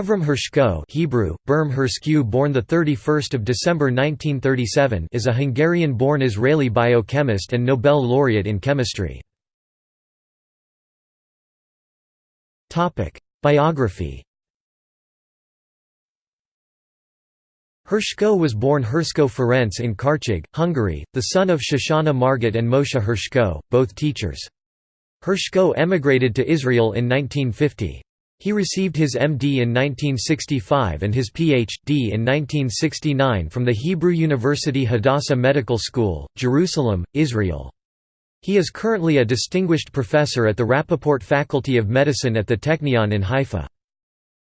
Avram Hershko Hebrew, Berm Herskew born 31 December 1937 is a Hungarian-born Israeli biochemist and Nobel laureate in chemistry. Biography Hershko was born Hershko Ferenc in Karcag, Hungary, the son of Shoshana Margit and Moshe Hershko, both teachers. Hershko emigrated to Israel in 1950. He received his MD in 1965 and his Ph.D. in 1969 from the Hebrew University Hadassah Medical School, Jerusalem, Israel. He is currently a distinguished professor at the Rappaport Faculty of Medicine at the Technion in Haifa.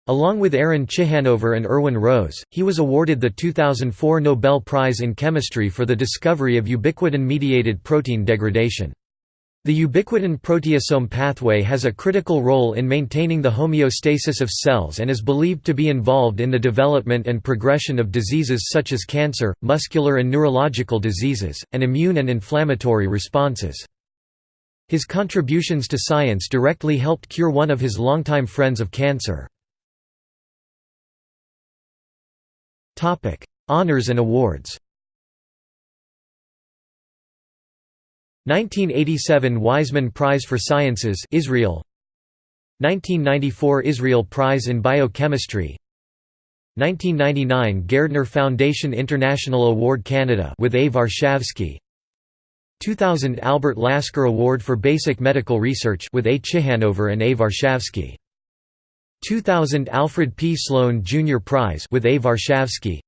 Along with Aaron Ciechanover and Irwin Rose, he was awarded the 2004 Nobel Prize in Chemistry for the discovery of ubiquitin-mediated protein degradation. The ubiquitin proteasome pathway has a critical role in maintaining the homeostasis of cells and is believed to be involved in the development and progression of diseases such as cancer, muscular and neurological diseases, and immune and inflammatory responses. His contributions to science directly helped cure one of his longtime friends of cancer. Honours and awards 1987 Weizmann Prize for Sciences Israel 1994 Israel Prize in Biochemistry 1999 Gairdner Foundation International Award Canada with A. Varshavsky 2000 Albert Lasker Award for Basic Medical Research with A. Ciechanover and A. Varshavsky 2000 Alfred P. Sloan Jr. Prize with A. Varshavsky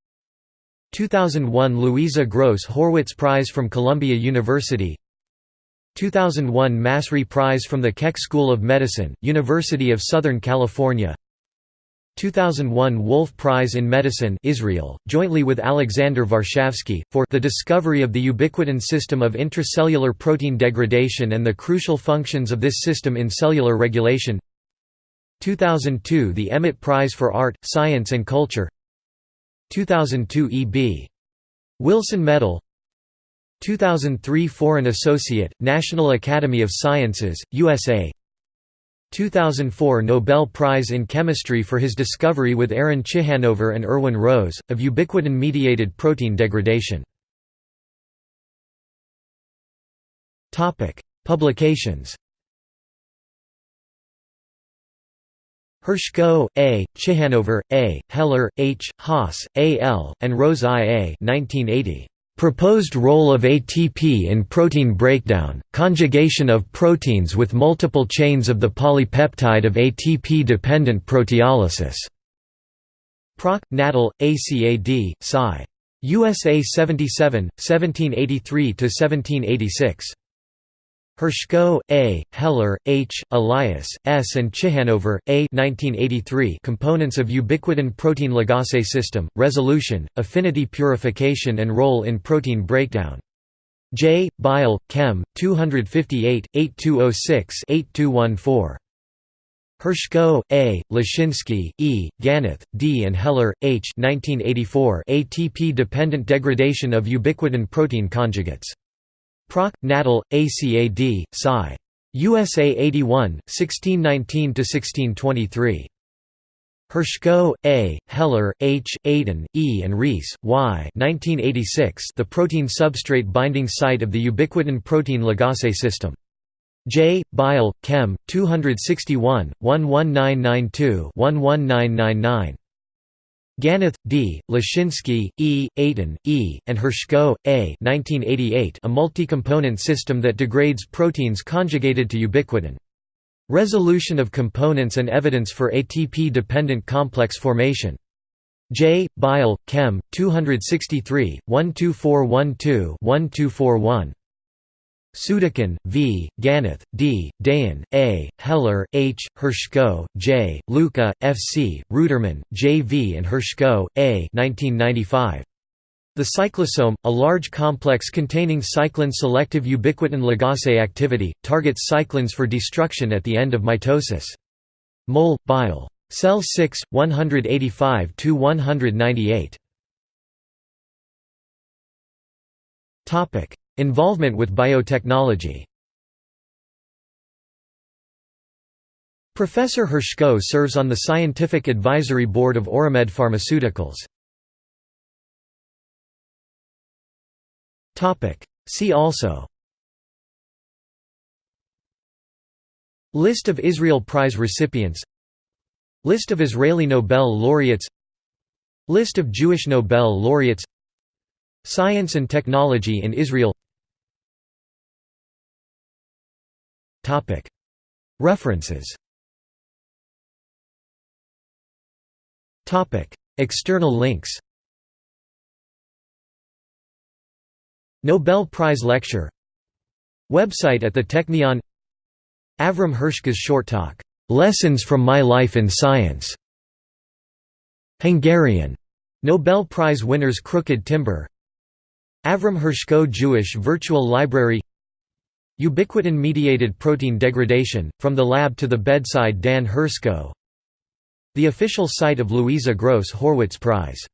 2001 Louisa Gross Horwitz Prize from Columbia University 2001 Massry Prize from the Keck School of Medicine, University of Southern California. 2001 Wolf Prize in Medicine Israel, jointly with Alexander Varshavsky, for the discovery of the ubiquitin system of intracellular protein degradation and the crucial functions of this system in cellular regulation. 2002 The Emet Prize for Art, Science and Culture. 2002 E.B. Wilson Medal 2003 Foreign Associate, National Academy of Sciences, USA 2004 Nobel Prize in Chemistry for his discovery with Aaron Ciechanover and Irwin Rose, of ubiquitin-mediated protein degradation. Publications Hershko, A., Ciechanover, A., Heller, H., Haas, A. L., and Rose I. A. 1980. Proposed role of ATP in protein breakdown, conjugation of proteins with multiple chains of the polypeptide of ATP-dependent proteolysis. Proc. Natal, ACAD, Sci. USA 77, 1783–1786. Hershko, A., Heller, H., Elias, S. and Ciechanover, A. 1983 Components of ubiquitin protein ligase system, resolution, affinity purification and role in protein breakdown. J. Bile, Chem. 258, 8206-8214. Hershko, A., Leshinsky, E., Ganoth, D. and Heller, H. 1984 ATP-dependent degradation of ubiquitin protein conjugates. Proc. Natal, ACAD, Sci. USA 81, 1619–1623. Hershko, A., Heller, H., Aden, E. and Reiss, Y. 1986 The protein substrate binding site of the ubiquitin protein ligase system. J. Bile, Chem. 261, 11992-11999. Ganoth, D., Leshinsky, E., Eytan, E., and Hershko, A. 1988 a multi-component system that degrades proteins conjugated to ubiquitin. Resolution of components and evidence for ATP-dependent complex formation. J. Bile, Chem. 263, 12412-1241. Sudakin, V., Ganoth, D., Dayan, A., Heller, H., Hershko, J., Luca, F. C., Ruderman, J. V. and Hershko, A. 1995. The cyclosome, a large complex containing cyclin-selective ubiquitin ligase activity, targets cyclins for destruction at the end of mitosis. Mol. Bile. Cell 6, 185–198. Involvement with biotechnology. Professor Hershko serves on the Scientific Advisory Board of Oramed Pharmaceuticals. See also. List of Israel Prize recipients. List of Israeli Nobel laureates. List of Jewish Nobel laureates Science and technology in Israel. References. External links. Nobel Prize Lecture. Website at the Technion. Avram Hershko's short talk, "'Lessons from My Life in Science' Hungarian. Nobel Prize winners Crooked Timber Avram Hershko Jewish Virtual Library Ubiquitin-mediated protein degradation, From the Lab to the Bedside Dan Hershko. The official site of Louisa Gross Horwitz Prize